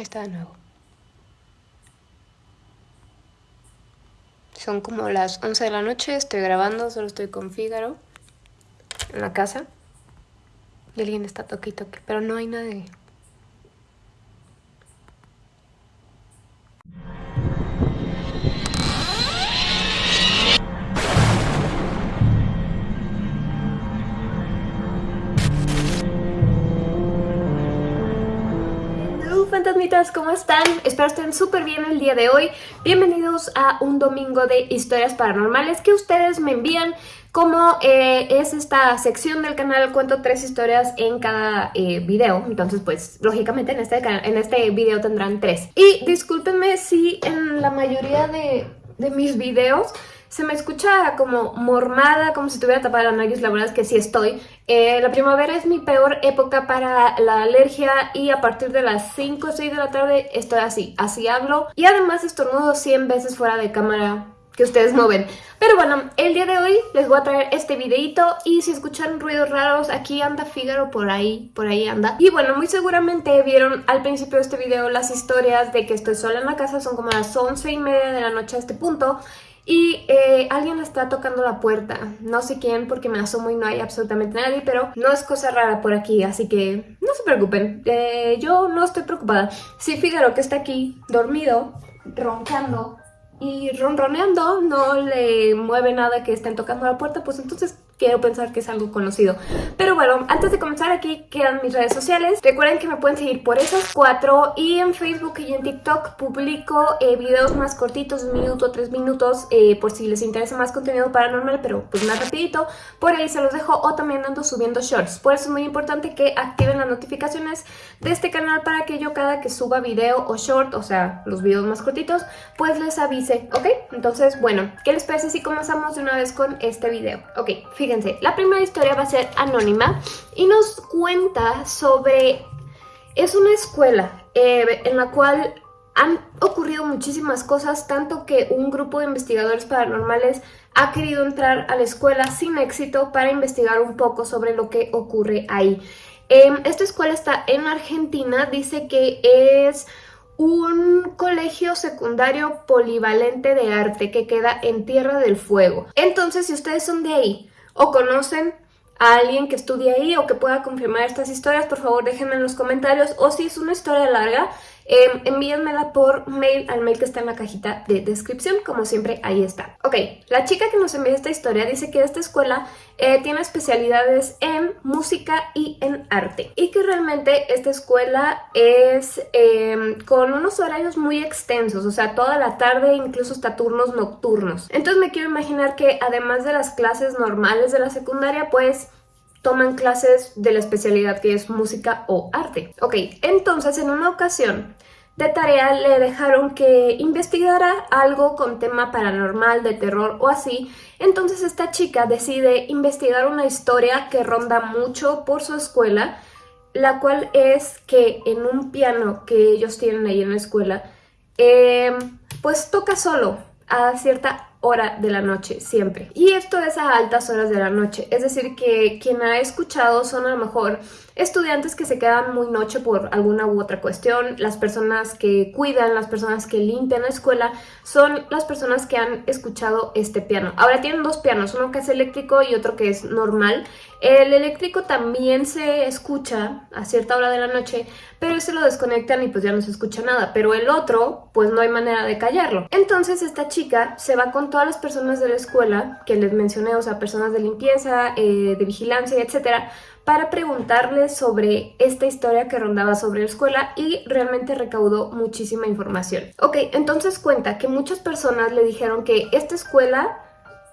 Ahí está de nuevo. Son como las 11 de la noche, estoy grabando, solo estoy con Fígaro en la casa. Y alguien está toque y toque, pero no hay nadie. ¿Cómo están? Espero estén súper bien el día de hoy. Bienvenidos a un domingo de historias paranormales que ustedes me envían. Como eh, es esta sección del canal, cuento tres historias en cada eh, video. Entonces, pues, lógicamente en este, en este video tendrán tres. Y discúlpenme si en la mayoría de, de mis videos se me escucha como mormada, como si tuviera tapada la nariz, la verdad es que sí estoy. Eh, la primavera es mi peor época para la alergia y a partir de las 5 o 6 de la tarde estoy así, así hablo. Y además estornudo 100 veces fuera de cámara que ustedes no ven. Pero bueno, el día de hoy les voy a traer este videito y si escuchan ruidos raros, aquí anda Fígaro por ahí, por ahí anda. Y bueno, muy seguramente vieron al principio de este video las historias de que estoy sola en la casa, son como las 11 y media de la noche a este punto y eh, alguien está tocando la puerta. No sé quién porque me asomo y no hay absolutamente nadie, pero no es cosa rara por aquí, así que no se preocupen. Eh, yo no estoy preocupada. Si Fígaro que está aquí dormido, roncando y ronroneando, no le mueve nada que estén tocando la puerta, pues entonces quiero pensar que es algo conocido. Pero bueno, antes de comenzar aquí quedan mis redes sociales. Recuerden que me pueden seguir por esas cuatro y en Facebook y en TikTok publico eh, videos más cortitos, un minuto, tres minutos, eh, por si les interesa más contenido paranormal, pero pues más rapidito. Por ahí se los dejo o también ando subiendo shorts. Por eso es muy importante que activen las notificaciones de este canal para que yo cada que suba video o short, o sea, los videos más cortitos, pues les avise, ¿ok? Entonces, bueno, ¿qué les parece si comenzamos de una vez con este video? Ok, fíjense fíjense, la primera historia va a ser anónima y nos cuenta sobre... Es una escuela eh, en la cual han ocurrido muchísimas cosas, tanto que un grupo de investigadores paranormales ha querido entrar a la escuela sin éxito para investigar un poco sobre lo que ocurre ahí. Em, esta escuela está en Argentina, dice que es un colegio secundario polivalente de arte que queda en Tierra del Fuego. Entonces, si ustedes son de ahí o conocen a alguien que estudie ahí o que pueda confirmar estas historias, por favor déjenme en los comentarios. O si es una historia larga, eh, envíenmela por mail al mail que está en la cajita de descripción, como siempre ahí está. Ok, la chica que nos envió esta historia dice que esta escuela eh, tiene especialidades en música y en arte y que realmente esta escuela es em, con unos horarios muy extensos, o sea, toda la tarde, incluso hasta turnos nocturnos. Entonces me quiero imaginar que además de las clases normales de la secundaria, pues toman clases de la especialidad que es música o arte. Ok, entonces en una ocasión de tarea le dejaron que investigara algo con tema paranormal, de terror o así, entonces esta chica decide investigar una historia que ronda mucho por su escuela, la cual es que en un piano que ellos tienen ahí en la escuela, eh, pues toca solo a cierta hora de la noche, siempre. Y esto es a altas horas de la noche, es decir que quien ha escuchado son a lo mejor estudiantes que se quedan muy noche por alguna u otra cuestión, las personas que cuidan, las personas que limpian la escuela, son las personas que han escuchado este piano. Ahora tienen dos pianos, uno que es eléctrico y otro que es normal. El eléctrico también se escucha a cierta hora de la noche, pero ese lo desconectan y pues ya no se escucha nada, pero el otro pues no hay manera de callarlo. Entonces esta chica se va con todas las personas de la escuela que les mencioné, o sea, personas de limpieza, eh, de vigilancia, etcétera, para preguntarles sobre esta historia que rondaba sobre la escuela y realmente recaudó muchísima información. Ok, entonces cuenta que muchas personas le dijeron que esta escuela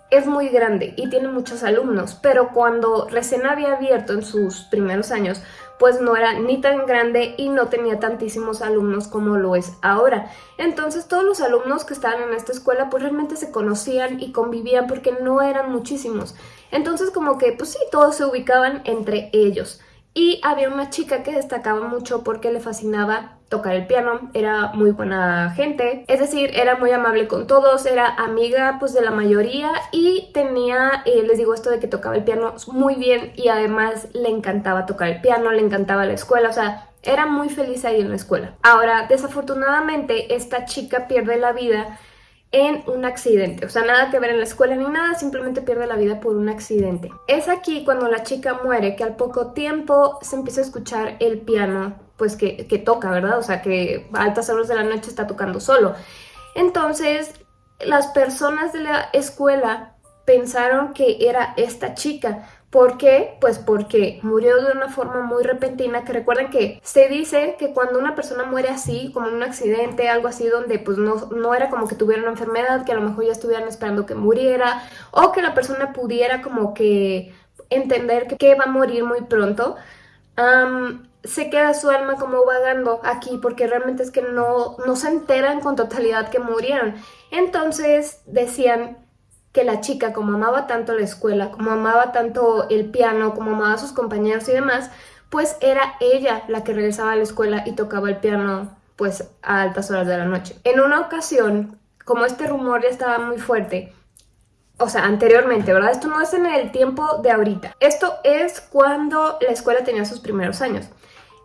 es muy grande y tiene muchos alumnos, pero cuando recién había abierto en sus primeros años, pues no era ni tan grande y no tenía tantísimos alumnos como lo es ahora. Entonces todos los alumnos que estaban en esta escuela pues realmente se conocían y convivían porque no eran muchísimos. Entonces como que pues sí, todos se ubicaban entre ellos. y había una chica que destacaba mucho porque le fascinaba tocar el piano, era muy buena gente, es decir, era muy amable con todos, era amiga pues de la mayoría y tenía, eh, les digo esto de que tocaba el piano muy bien y además le encantaba tocar el piano, le encantaba la escuela, o sea, era muy feliz ahí en la escuela. Ahora, desafortunadamente, esta chica pierde la vida en un accidente, o sea, nada que ver en la escuela ni nada, simplemente pierde la vida por un accidente. Es aquí cuando la chica muere que al poco tiempo se empieza a escuchar el piano, pues que, que toca, ¿verdad? O sea, que a altas horas de la noche está tocando solo. Entonces, las personas de la escuela pensaron que era esta chica, ¿Por qué? Pues porque murió de una forma muy repentina, que recuerden que se dice que cuando una persona muere así, como en un accidente, algo así, donde pues no, no era como que tuviera una enfermedad, que a lo mejor ya estuvieran esperando que muriera, o que la persona pudiera como que entender que, va a morir muy pronto, se queda su alma como vagando aquí porque realmente es que no, no se enteran con totalidad que murieron. Entonces decían que la chica, como amaba tanto la escuela, como amaba tanto el piano, como amaba a sus compañeros y demás, pues era ella la que regresaba a la escuela y tocaba el piano pues a altas horas de la noche. En una ocasión, como este rumor ya estaba muy fuerte, o sea, anteriormente, ¿verdad? Esto no es en el tiempo de ahorita. Esto es cuando la escuela tenía sus primeros años.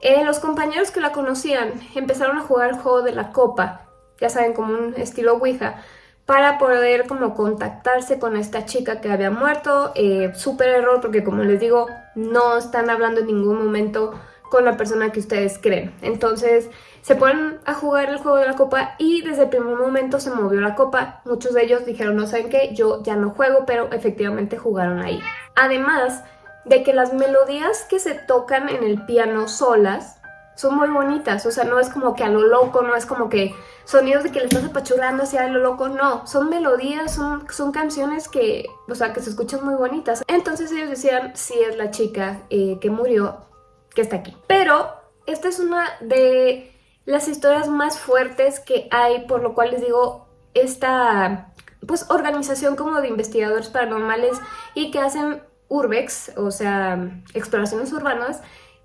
Eh, los compañeros que la conocían empezaron a jugar el juego de la copa, ya saben, como un estilo Ouija, para poder como contactarse con esta chica que había muerto. Eh, súper error porque como les digo, no están hablando en ningún momento con la persona que ustedes creen. Entonces se ponen a jugar el juego de la copa y desde el primer momento se movió la copa. Muchos de ellos dijeron, no saben qué, yo ya no juego, pero efectivamente jugaron ahí. Además de que las melodías que se tocan en el piano solas son muy bonitas, o sea, no es como que a lo loco, no es como que sonidos de que le estás apachurrando hacia lo loco, no, son melodías, son, son canciones que, o sea, que se escuchan muy bonitas. Entonces ellos decían, sí es la chica eh, que murió, que está aquí. Pero esta es una de las historias más fuertes que hay, por lo cual les digo, esta pues organización como de investigadores paranormales y que hacen urbex, o sea, exploraciones urbanas,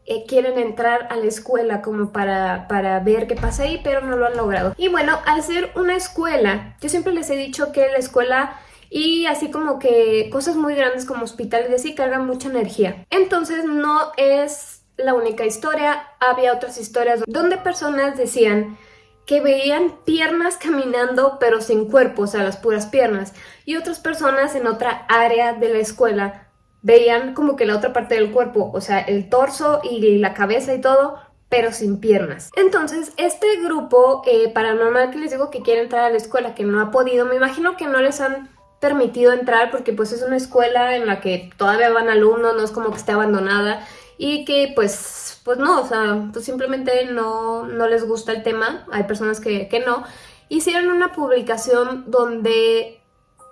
eh, quieren entrar a la escuela como para, para ver qué pasa ahí, pero no lo han logrado. Y bueno, al ser una escuela, yo siempre les he dicho que la escuela y así como que cosas muy grandes como hospitales y así cargan mucha energía. Entonces no es la única historia, había otras historias donde personas decían que veían piernas caminando pero sin cuerpo, o sea, las puras piernas, y otras personas en otra área de la escuela veían como que la otra parte del cuerpo, o sea, el torso y la cabeza y todo, pero sin piernas. Entonces, este grupo eh, paranormal que les digo que quiere entrar a la escuela, que no ha podido, me imagino que no les han permitido entrar porque pues es una escuela en la que todavía van alumnos, no es como que esté abandonada y que pues, pues no, o sea, pues simplemente no, no les gusta el tema, hay personas que, que no. Hicieron una publicación donde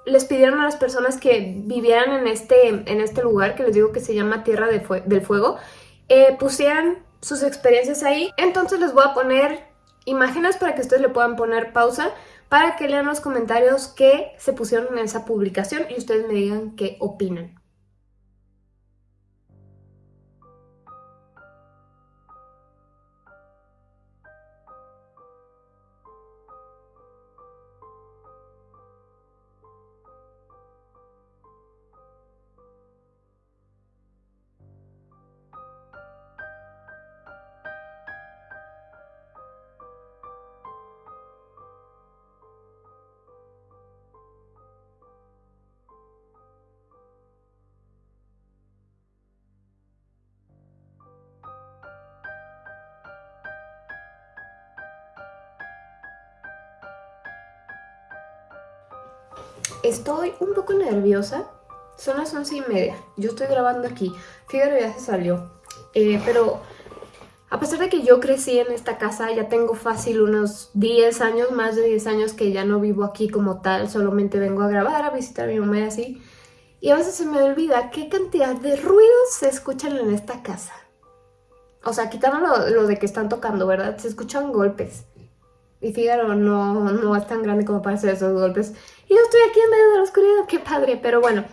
les pidieron a las personas que vivieran en este, en este lugar, que les digo que se llama Tierra del Fuego, eh, pusieran sus experiencias ahí. Entonces les voy a poner imágenes para que ustedes le puedan poner pausa para que lean los comentarios que se pusieron en esa publicación y ustedes me digan qué opinan. Estoy un poco nerviosa. Son las once y media. Yo estoy grabando aquí. Fíjate, ya se salió. Eh, pero a pesar de que yo crecí en esta casa, ya tengo fácil unos 10 años, más de 10 años que ya no vivo aquí como tal. Solamente vengo a grabar, a visitar a mi mamá y así. Y a veces se me olvida qué cantidad de ruidos se escuchan en esta casa. O sea, quitando lo, lo de que están tocando, ¿verdad? Se escuchan golpes. Y Fígaro no, no es tan grande como para hacer esos golpes. Y yo estoy aquí en medio de la oscuridad, qué padre. Pero bueno,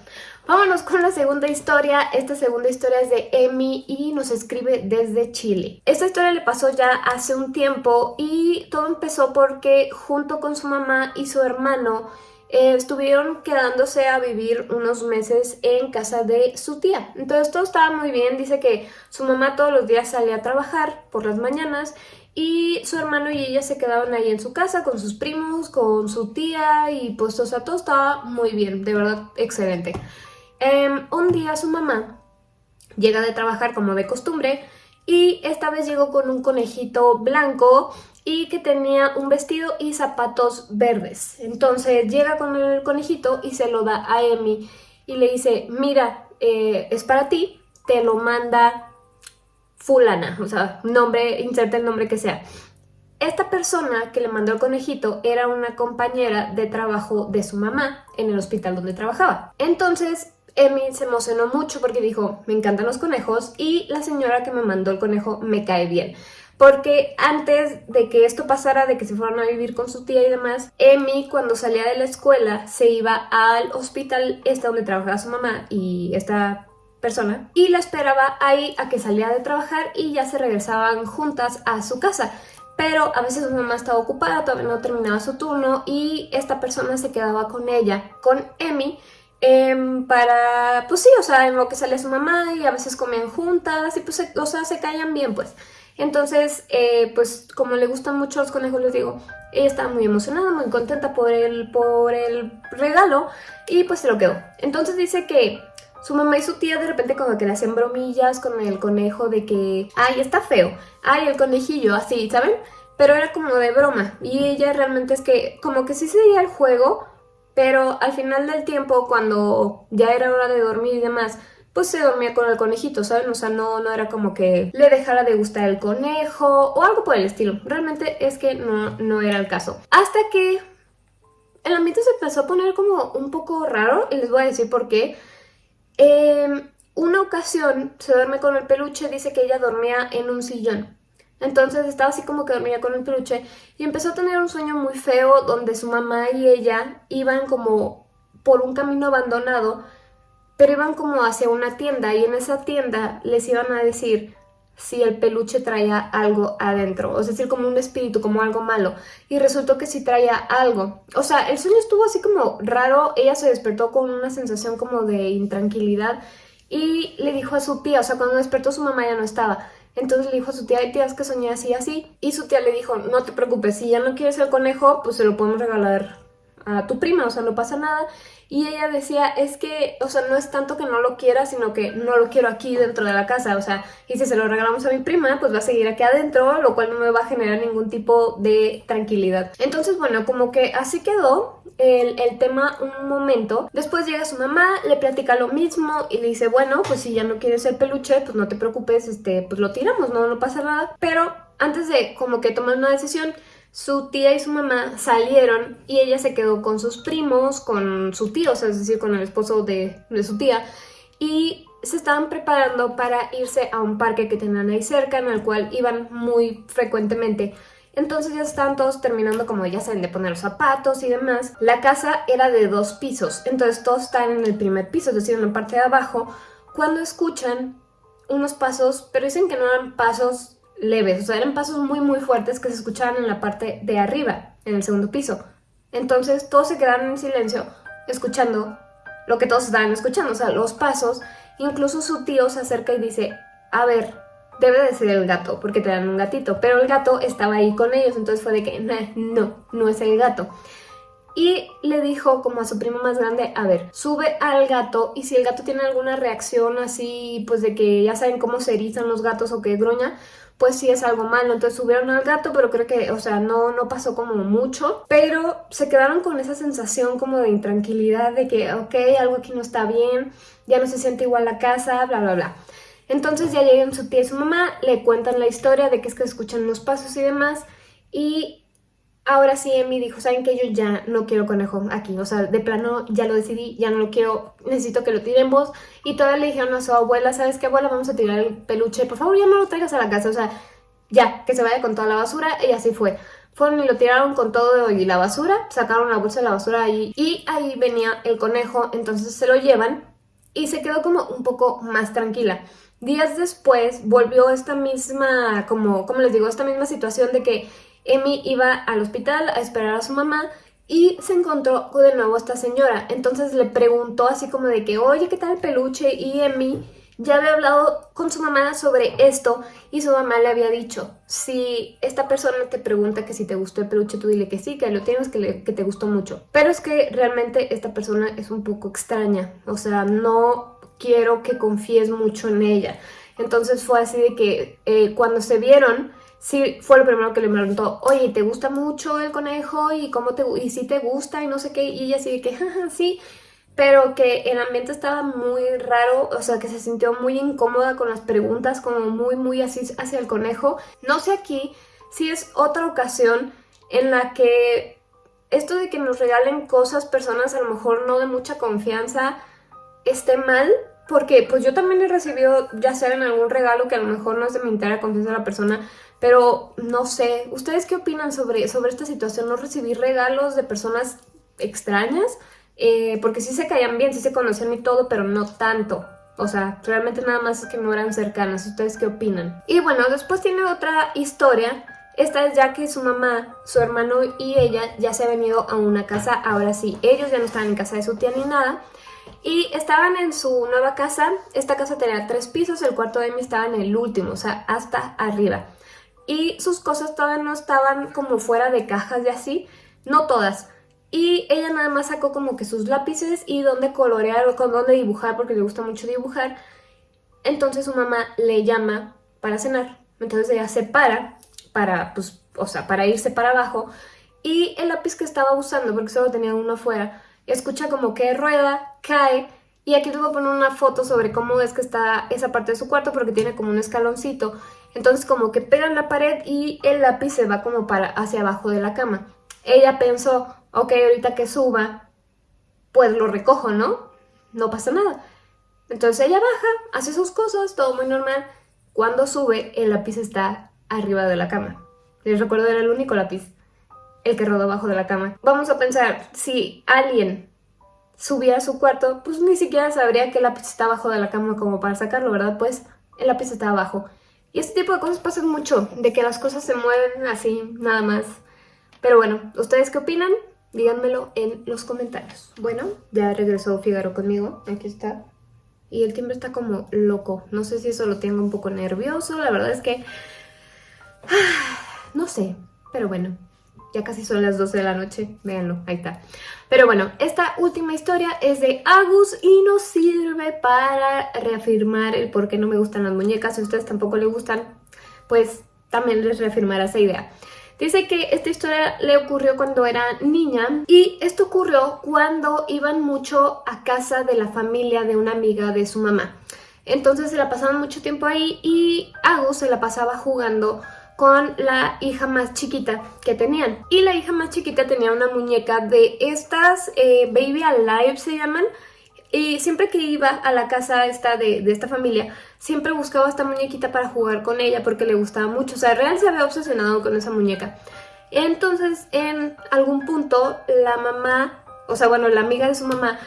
Vámonos con la segunda historia. Esta segunda historia es de Emi y nos escribe desde Chile. Esta historia le pasó ya hace un tiempo y todo empezó porque junto con su mamá y su hermano eh, estuvieron quedándose a vivir unos meses en casa de su tía. Entonces todo estaba muy bien, dice que su mamá todos los días salía a trabajar por las mañanas y su hermano y ella se quedaban ahí en su casa con sus primos, con su tía y pues o sea todo estaba muy bien, de verdad excelente. Em, un día su mamá llega de trabajar como de costumbre y esta vez llegó con un conejito blanco y que tenía un vestido y zapatos verdes. Entonces llega con el conejito y se lo da a Emi y le dice, mira, eh, es para ti, te lo manda fulana, o sea, nombre, inserta el nombre que sea. Esta persona que le mandó el conejito era una compañera de trabajo de su mamá en el hospital donde trabajaba. Entonces Emi se emocionó mucho porque dijo, me encantan los conejos y la señora que me mandó el conejo me cae bien porque antes de que esto pasara, de que se fueran a vivir con su tía y demás, Emi cuando salía de la escuela se iba al hospital este donde trabajaba su mamá y esta persona y la esperaba ahí a que saliera de trabajar y ya se regresaban juntas a su casa pero a veces su mamá estaba ocupada, todavía no terminaba su turno y esta persona se quedaba con ella, con Emi, em, para, pues sí, o sea, en lo que salía su mamá y a veces comían juntas y pues, o sea, se caían bien pues. Entonces, eh, pues como le gustan mucho los conejos, les digo, ella estaba muy emocionada, muy contenta por el, por el regalo y pues se lo quedó. Entonces dice que su mamá y su tía de repente como que le hacían bromillas con el conejo de que, ay, está feo, ay, el conejillo, así, ¿saben? Pero era como de broma y ella realmente es que como que sí seguía el juego, pero al final del tiempo cuando ya era hora de dormir y demás, pues se dormía con el conejito, ¿saben? O sea, no, no era como que le dejara de gustar el conejo o algo por el estilo. Realmente es que no, no era el caso. Hasta que el ambiente se empezó a poner como un poco raro y les voy a decir por qué. Eh, una ocasión se duerme con el peluche, dice que ella dormía en un sillón. Entonces estaba así como que dormía con el peluche y empezó a tener un sueño muy feo donde su mamá y ella iban como por un camino abandonado pero iban como hacia una tienda y en esa tienda les iban a decir si el peluche traía algo adentro, es decir, como un espíritu, como algo malo. Y resultó que sí traía algo. O sea, el sueño estuvo así como raro, ella se despertó con una sensación como de intranquilidad y le dijo a su tía, o sea, cuando despertó su mamá ya no estaba. Entonces le dijo a su tía, hay tías que soñé así así. Y su tía le dijo, no te preocupes, si ya no quieres el conejo, pues se lo podemos regalar a tu prima, o sea, no pasa nada. Y ella decía, es que, o sea, no es tanto que no lo quiera, sino que no lo quiero aquí dentro de la casa, o sea, y si se lo regalamos a mi prima, pues va a seguir aquí adentro, lo cual no me va a generar ningún tipo de tranquilidad. Entonces, bueno, como que así quedó el, el tema un momento. Después llega su mamá, le platica lo mismo y le dice, bueno, pues si ya no quieres el peluche, pues no te preocupes, este, pues lo tiramos, no, no pasa nada. Pero antes de como que tomar una decisión, su tía y su mamá salieron y ella se quedó con sus primos, con su tío, es decir, con el esposo de, su tía, y se estaban preparando para irse a un parque que tenían ahí cerca, en el cual iban muy frecuentemente. Entonces ya estaban todos terminando como ya saben de poner los zapatos y demás. La casa era de dos pisos, entonces todos están en el primer piso, es decir, en la parte de abajo, cuando escuchan unos pasos, pero dicen que no eran pasos leves, o sea, eran pasos muy muy fuertes que se escuchaban en la parte de arriba, en el segundo piso. Entonces todos se quedaron en silencio, escuchando lo que todos estaban escuchando, o sea, los pasos. Incluso su tío se acerca y dice, a ver, debe de ser el gato, porque te dan un gatito. Pero el gato estaba ahí con ellos, entonces fue de que, no, no es el gato. Y le dijo como a su primo más grande, a ver, sube al gato y si el gato tiene alguna reacción así, pues de que ya saben cómo se erizan los gatos o que gruña, pues sí es algo malo. Entonces subieron al gato, pero creo que, o sea, no, no pasó como mucho. Pero se quedaron con esa sensación como de intranquilidad, de que, ok, algo aquí no está bien, ya no se siente igual la casa, bla, bla, bla. Entonces ya llegan su tía y su mamá, le cuentan la historia de que es que escuchan los pasos y demás. Y Ahora sí, Emi dijo, ¿saben que Yo ya no quiero conejo aquí, o sea, de plano ya lo decidí, ya no lo quiero, necesito que lo tiremos. Y todavía le dijeron a su abuela, ¿sabes qué, abuela? Vamos a tirar el peluche, por favor, ya no lo traigas a la casa, o sea, ya, que se vaya con toda la basura, y así fue. Fueron y lo tiraron con todo y la basura, sacaron la bolsa de la basura ahí, y ahí venía el conejo, entonces se lo llevan, y se quedó como un poco más tranquila. Días después volvió esta misma, como, como les digo, esta misma situación de que Emi iba al hospital a esperar a su mamá y se encontró de nuevo esta señora. Entonces le preguntó así como de que, oye, ¿qué tal el peluche? Y Emi ya había hablado con su mamá sobre esto y su mamá le había dicho, si esta persona te pregunta que si te gustó el peluche, tú dile que sí, que lo tienes, que, que te gustó mucho. Pero es que realmente esta persona es un poco extraña, o sea, no quiero que confíes mucho en ella. Entonces fue así de que eh, cuando se vieron, sí fue lo primero que le preguntó, oye, ¿te gusta mucho el conejo? ¿Y cómo te y si te gusta? Y no sé qué, y ella de que, sí, pero que el ambiente estaba muy raro, o sea, que se sintió muy incómoda con las preguntas, como muy, muy así hacia el conejo. No sé aquí si es otra ocasión en la que esto de que nos regalen cosas personas a lo mejor no de mucha confianza esté mal, porque pues yo también he recibido, ya sea en algún regalo que a lo mejor no es de mi entera confianza de la persona, pero no sé, ¿ustedes qué opinan sobre, sobre esta situación? ¿No recibir regalos de personas extrañas? Eh, porque sí se caían bien, sí se conocían y todo, pero no tanto. O sea, realmente nada más es que no eran cercanas. ¿Ustedes qué opinan? Y bueno, después tiene otra historia. Esta es ya que su mamá, su hermano y ella ya se han venido a una casa. Ahora sí, ellos ya no estaban en casa de su tía ni nada. Y estaban en su nueva casa. Esta casa tenía tres pisos. El cuarto de Amy estaba en el último, o sea, hasta arriba. Y sus cosas todavía no estaban como fuera de cajas y así. No todas. Y ella nada más sacó como que sus lápices y dónde colorear o dónde dibujar porque le gusta mucho dibujar. Entonces su mamá le llama para cenar. Entonces ella se para para, pues, o sea, para irse para abajo. Y el lápiz que estaba usando, porque solo tenía uno afuera, escucha como que rueda, cae. Y aquí te voy a poner una foto sobre cómo es que está esa parte de su cuarto porque tiene como un escaloncito. Entonces como que pega en la pared y el lápiz se va como para hacia abajo de la cama. Ella pensó, ok, ahorita que suba, pues lo recojo, ¿no? No pasa nada. Entonces ella baja, hace sus cosas, todo muy normal. Cuando sube, el lápiz está arriba de la cama. Les recuerdo, era el único lápiz, el que rodó abajo de la cama. Vamos a pensar, si alguien subiera a su cuarto, pues ni siquiera sabría que el lápiz está abajo de la cama como para sacarlo, ¿verdad? Pues el lápiz está abajo. Y este tipo de cosas pasan mucho, de que las cosas se mueven así, nada más. Pero bueno, ¿ustedes qué opinan? Díganmelo en los comentarios. Bueno, ya regresó Figaro conmigo. Aquí está. Y el timbre está como loco. No sé si eso lo tengo un poco nervioso. La verdad es que... No sé. Pero bueno, ya casi son las 12 de la noche. Véanlo, ahí está. Pero bueno, esta última historia es de Agus y nos sirve para reafirmar el por qué no me gustan las muñecas. Si a ustedes tampoco les gustan, pues también les reafirmará esa idea. Dice que esta historia le ocurrió cuando era niña y esto ocurrió cuando iban mucho a casa de la familia de una amiga de su mamá. Entonces se la pasaban mucho tiempo ahí y Agus se la pasaba jugando con la hija más chiquita que tenían. Y la hija más chiquita tenía una muñeca de estas eh, Baby Alive se llaman, y siempre que iba a la casa esta de, esta familia, siempre buscaba esta muñequita para jugar con ella porque le gustaba mucho. O sea, Real se había obsesionado con esa muñeca. Entonces, en algún punto, la mamá, o sea, bueno, la amiga de su mamá,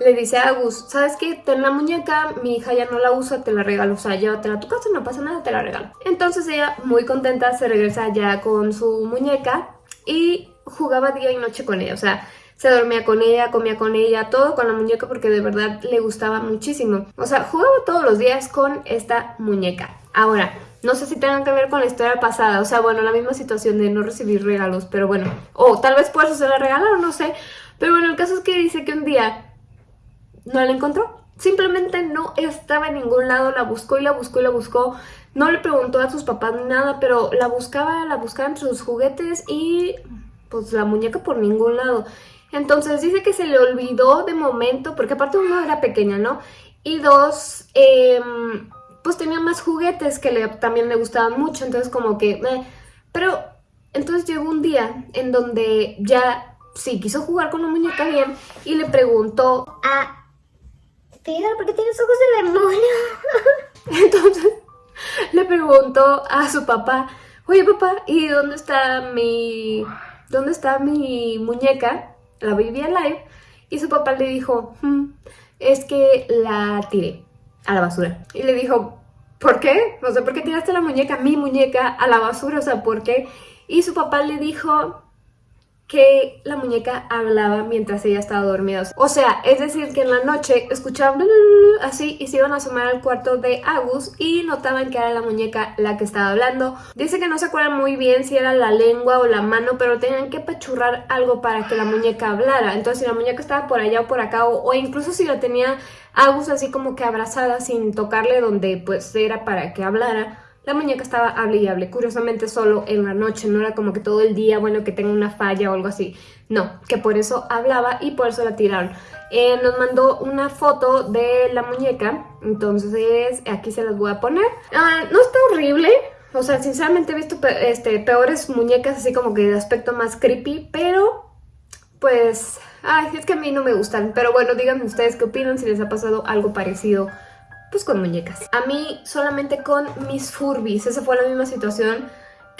le dice a Agus, ¿sabes qué? Ten la muñeca, mi hija ya no la usa, te la regalo, o sea, llévatela a tu casa, no pasa nada, te la regalo. Entonces ella, muy contenta, se regresa ya con su muñeca y jugaba día y noche con ella, o sea, se dormía con ella, comía con ella, todo con la muñeca porque de verdad le gustaba muchísimo. O sea, jugaba todos los días con esta muñeca. Ahora, no sé si tengan que ver con la historia pasada, o sea, bueno, la misma situación de no recibir regalos, pero bueno, o tal vez por eso se la regalaron, no sé. Pero bueno, el caso es que dice que un día no la encontró. Simplemente no estaba en ningún lado, la buscó y la buscó y la buscó. No le preguntó a sus papás ni nada, pero la buscaba, la buscaba entre sus juguetes y pues la muñeca por ningún lado. Entonces dice que se le olvidó de momento, porque aparte uno era pequeña, ¿no? Y dos, em, pues tenía más juguetes que le, también le gustaban mucho, entonces como que... pero entonces llegó un día en donde ya sí quiso jugar con la muñeca bien y le preguntó a... ¿por qué tienes ojos de demonio? entonces le preguntó a su papá, oye papá, ¿y dónde está mi... ¿Dónde está mi muñeca? la Baby Alive y su papá le dijo, hmm, es que la tiré a la basura. Y le dijo, ¿por qué? No sé, ¿por qué tiraste la muñeca, mi muñeca, a la basura? O sea, ¿por qué? Y su papá le dijo, que la muñeca hablaba mientras ella estaba dormida. O sea, es decir, que en la noche escuchaban así y se iban a asomar al cuarto de Agus y notaban que era la muñeca la que estaba hablando. Dice que no se acuerdan muy bien si era la lengua o la mano, pero tenían que pachurrar algo para que la muñeca hablara. Entonces, si la muñeca estaba por allá o por acá, o, o incluso si la tenía Agus así como que abrazada sin tocarle donde pues era para que hablara, la muñeca estaba hable y hable, curiosamente solo en la noche, no era como que todo el día, bueno, que tenga una falla o algo así. No, que por eso hablaba y por eso la tiraron. Eh, nos mandó una foto de la muñeca, entonces aquí se las voy a poner. Ah, no está horrible, o sea, sinceramente he visto este, peores muñecas así como que de aspecto más creepy, pero pues, ay, es que a mí no me gustan. Pero bueno, díganme ustedes qué opinan, si les ha pasado algo parecido pues con muñecas. A mí solamente con mis Furbis, esa fue la misma situación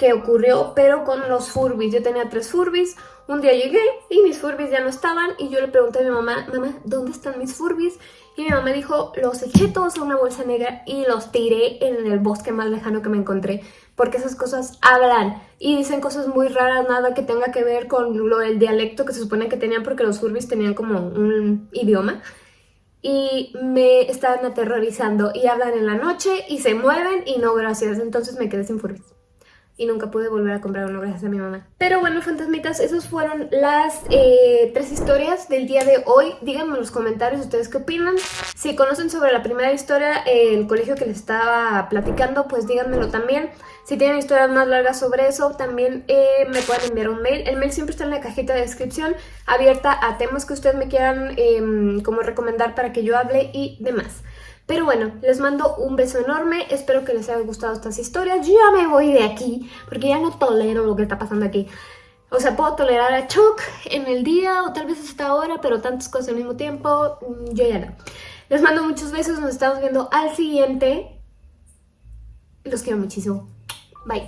que ocurrió, pero con los Furbis. Yo tenía tres Furbis, un día llegué y mis Furbis ya no estaban y yo le pregunté a mi mamá, mamá, ¿dónde están mis Furbis? Y mi mamá dijo, los eché todos a una bolsa negra y los tiré en el bosque más lejano que me encontré, porque esas cosas hablan y dicen cosas muy raras, nada que tenga que ver con lo del dialecto que se supone que tenían porque los Furbis tenían como un idioma y me estaban aterrorizando y hablan en la noche y se mueven y no gracias, entonces me quedé sin Furbis y nunca pude volver a comprar uno gracias a mi mamá. Pero bueno, fantasmitas, esas fueron las eh, tres historias del día de hoy. Díganme en los comentarios ustedes qué opinan. Si conocen sobre la primera historia, eh, el colegio que les estaba platicando, pues díganmelo también. Si tienen historias más largas sobre eso, también eh, me pueden enviar un mail. El mail siempre está en la cajita de descripción, abierta a temas que ustedes me quieran em, como recomendar para que yo hable y demás. Pero bueno, les mando un beso enorme, espero que les haya gustado estas historias. Ya me voy de aquí, porque ya no tolero lo que está pasando aquí. O sea, puedo tolerar a Chuck en el día o tal vez hasta ahora, pero tantas cosas al mismo tiempo, mm, yo ya no. Les mando muchos besos, nos estamos viendo al siguiente. Los quiero muchísimo. bệnh